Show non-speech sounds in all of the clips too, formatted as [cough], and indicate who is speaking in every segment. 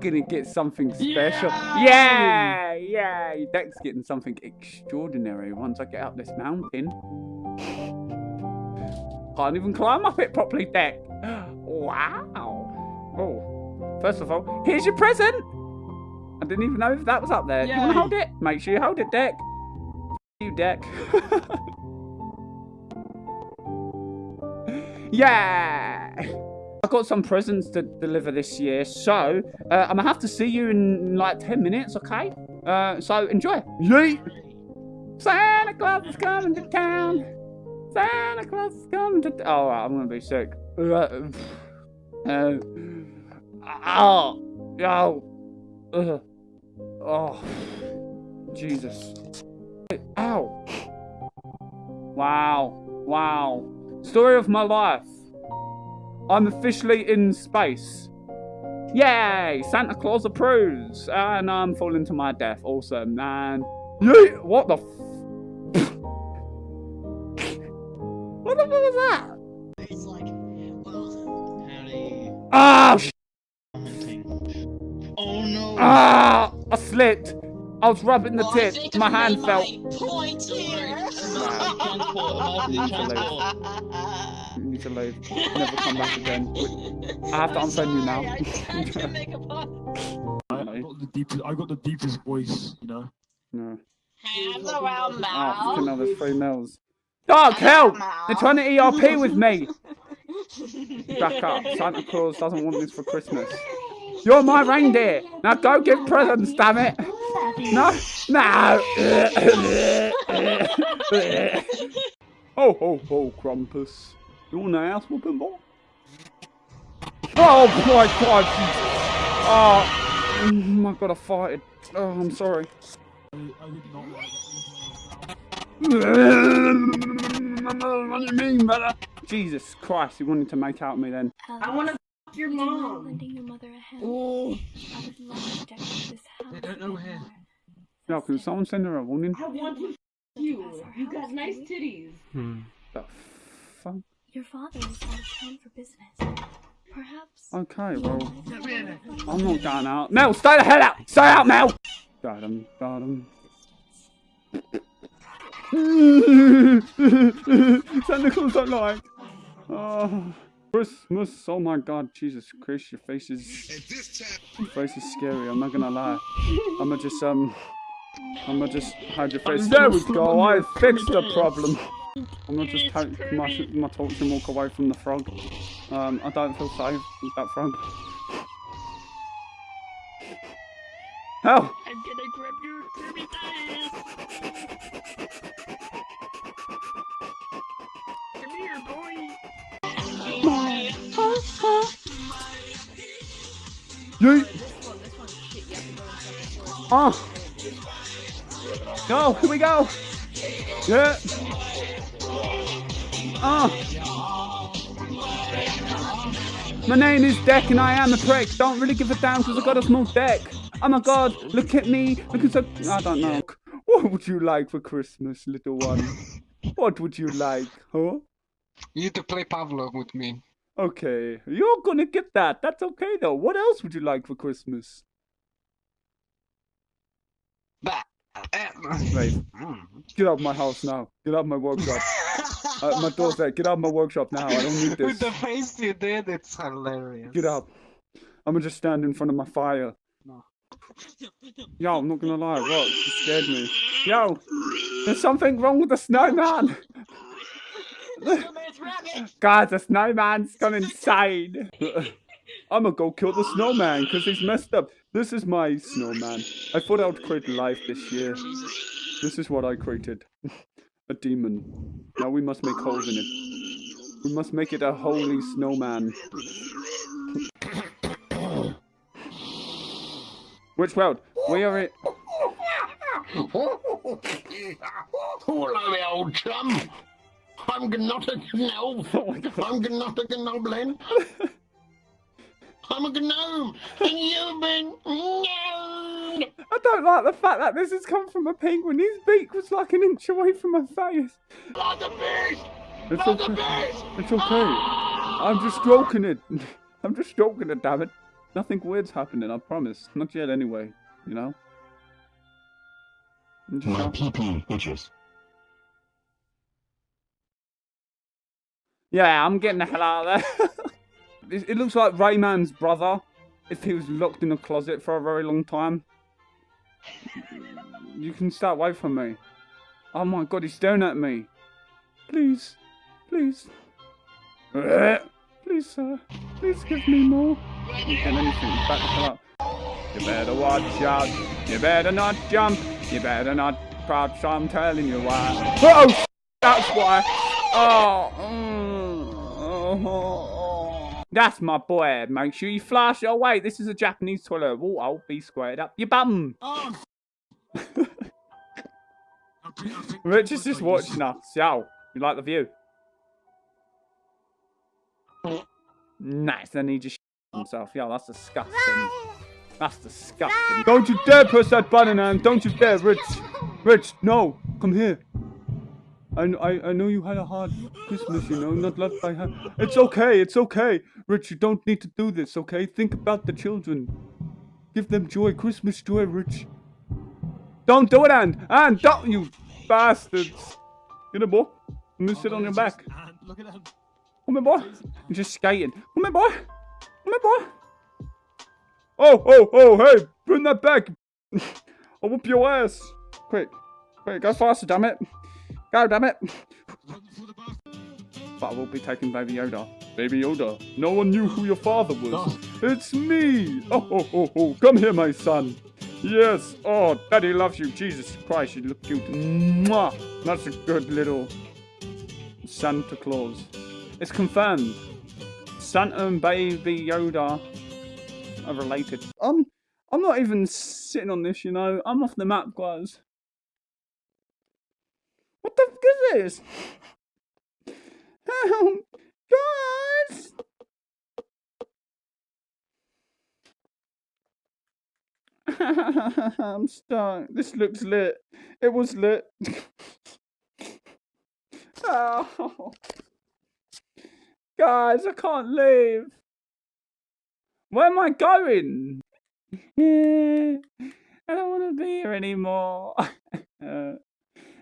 Speaker 1: gonna get something special. Yeah, yeah. Deck's getting something extraordinary once I get up this mountain. Can't even climb up it properly, Deck. Wow. Oh, first of all, here's your present. I didn't even know if that was up there. You want to hold it? Make sure you hold it, Deck. You, Deck. [laughs] yeah. Got some presents to deliver this year, so uh, I'm gonna have to see you in like 10 minutes, okay? Uh, so enjoy. Yeet! Santa Claus is coming to town. Santa Claus is coming to town. Oh, I'm gonna be sick. Uh, [sighs] uh, oh, oh, uh, oh, Jesus. Ow. Wow, wow. Story of my life. I'm officially in space. Yay! Santa Claus approves. And I'm falling to my death. Awesome, man. Yeet! What the [laughs] What the fuck was that?
Speaker 2: It's like, well, howdy.
Speaker 1: Ah! sh-
Speaker 2: Oh no.
Speaker 1: Ah! I slipped. I was rubbing the
Speaker 2: Well,
Speaker 1: tip.
Speaker 2: think
Speaker 1: My hand
Speaker 2: made
Speaker 1: felt.
Speaker 2: Point here. [laughs]
Speaker 1: You need to leave. Never come back again. I have to
Speaker 2: I'm
Speaker 1: unfriend you now.
Speaker 2: I tried to [laughs] make a pun.
Speaker 3: I, I got the deepest. I got the deepest voice. You know.
Speaker 1: No.
Speaker 2: Hands around
Speaker 1: Oh,
Speaker 2: mouth.
Speaker 1: fucking hell, there's three mils. Dog, help! They're trying to ERP with me. [laughs] Back up. Santa Claus doesn't want this for Christmas. You're my reindeer. Now go give presents, damn it. No, no. ho, ho, ho, Krampus. You want an ass whooping, boy? Oh, my God. Oh, my God, I farted. Oh, I'm sorry.
Speaker 3: I, I did not like
Speaker 1: what do you mean, brother? Jesus Christ, you wanted to make out with me then.
Speaker 4: I want to f your mom.
Speaker 5: Lending your mother a hand.
Speaker 2: Oh,
Speaker 5: I would love to decorate this house.
Speaker 3: They don't know
Speaker 5: with
Speaker 3: where.
Speaker 5: More.
Speaker 1: No, can someone send her a warning?
Speaker 4: I want to f you. You got nice titties.
Speaker 1: The fuck?
Speaker 5: Your father is out of town for business. Perhaps.
Speaker 1: Okay, well, I'm not going out. Mel, stay the hell out! Stay out, Mel! Got him, got him. Santa Claus don't like. Oh, Christmas. Oh my God, Jesus Christ, your face is. Your face is scary. I'm not gonna lie. I'ma just um. I'ma just hide your face. There we go. I fixed the problem. [laughs] I'm gonna just take my my torch and walk away from the frog. Um, I don't feel safe with that frog. [laughs] Hell!
Speaker 2: I'm gonna grab your baby Come here, boy.
Speaker 1: Yeet! Oh! Go! Here we go! Yeah! Oh! My name is Deck and I am a prick. Don't really give a damn because I got a small deck. Oh my god, look at me. Look at so. I don't know. What would you like for Christmas, little one? What would you like, huh?
Speaker 6: You need to play Pavlov with me.
Speaker 1: Okay, you're gonna get that. That's okay though. What else would you like for Christmas?
Speaker 6: Bah.
Speaker 1: Wait, get out of my house now. Get out of my workshop. uh, my door's there. Get out of my workshop now. I don't need [laughs] this.
Speaker 6: With the face you did, it's hilarious.
Speaker 1: Get up. I'm gonna just stand in front of my fire. Yo, I'm not gonna lie. What? You scared me. Yo, there's something wrong with the snowman. [laughs] [laughs] Guys, the snowman's gone insane. I'm gonna go kill the snowman because he's messed up. This is my snowman. I thought I would create life this year. This is what I created. [laughs] a demon. Now we must make holes in it. We must make it a holy snowman. [coughs] Which world? We are in.
Speaker 7: Hello, there, old chum. I'm not a gnome. [laughs]
Speaker 1: Oh.
Speaker 7: I'm not a goblin. [laughs] I'm a gnome, and you've been gnomed.
Speaker 1: I don't like the fact that this has come from a penguin. His beak was like an inch away from my face.
Speaker 7: A beast.
Speaker 1: It's okay.
Speaker 7: beast.
Speaker 1: It's okay. I'm just stroking it. [laughs] I'm just stroking it, damn it. Nothing weird's happening, I promise. Not yet anyway, you know?
Speaker 7: My PP itches.
Speaker 1: Yeah, I'm getting the hell out of there. [laughs] it, looks like Rayman's brother if he was locked in a closet for a very long time. You can stay away from me. Oh my god, he's staring at me. Please, please. Please, sir. Please give me more. You can anything. Back the up. You better watch out. You better not jump. You better not crouch. I'm telling you why. Oh, that's why. Oh, mm, oh, oh. That's my boy. Make sure you flush. Oh, wait. This is a Japanese toilet. Oh, I'll be squared up. You bum.
Speaker 3: Oh. I I
Speaker 1: Rich is just watching us. Yo, you like the view? Nice. Then he just himself. Yo, that's disgusting. That's disgusting. Don't you dare press that button, man. Don't you dare, Rich. Rich, no. Come here. I, I, I know you had a hard Christmas, you know, not left by her. It's okay, it's okay. Rich, you don't need to do this, okay? Think about the children. Give them joy, Christmas joy, Rich. Don't do it, Ann. Ann, don't, you bastards. Get a boy. Me
Speaker 3: Oh,
Speaker 1: sit on your back.
Speaker 3: Look at them.
Speaker 1: Come here, boy. You're just skating. Come here, boy. Come here, boy. Oh, oh, oh, hey, bring that back. [laughs] I'll whoop your ass. Quick, quick, go faster, damn it. Go, damn it.
Speaker 3: Run for the bathroom.
Speaker 1: But I will be taking Baby Yoda. Baby Yoda, no one knew who your father was. It's me. Oh, oh, oh, oh, come here, my son. Yes. Oh, Daddy loves you. Jesus Christ, you look cute. Mwah. That's a good little Santa Claus. It's confirmed. Santa and Baby Yoda are related. I'm, I'm not even sitting on this, you know. I'm off the map, guys. What the fuck is this? Guys! [laughs] I'm stuck. This looks lit. It was lit. [laughs] oh. Guys, I can't leave. Where am I going? [laughs] I don't want to be here anymore. Uh,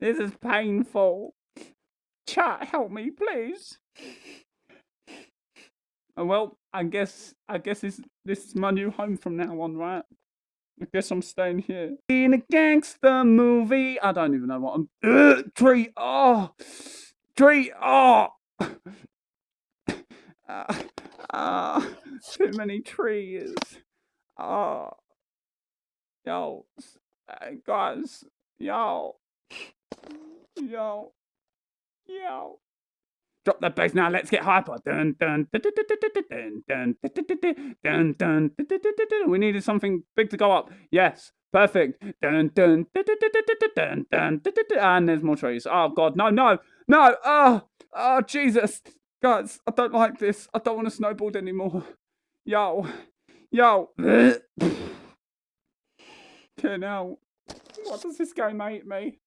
Speaker 1: this is painful. Chat, help me, please. Oh, well, I guess I guess this this is my new home from now on, right? I guess I'm staying here. In a gangster movie, I don't even know what I'm. Uh, tree, oh, tree, oh. [laughs] Ah, ah, too many trees. Oh, yo, s- uh, guys, yo, Yo. Yo. Drop the bass now, let's get hyper. Dun dun dun dun dun dun dun dun We needed something big to go up. Yes, perfect. Dun dun dun dun and there's more trees. Oh god, no, no, no, oh, oh Jesus. Guys, I don't like this. I don't want to snowboard anymore. Yo. Yo. Okay out. What does this game make me?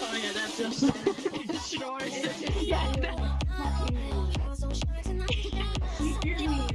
Speaker 2: Oh yeah, that's just [laughs] short. yeah. [laughs]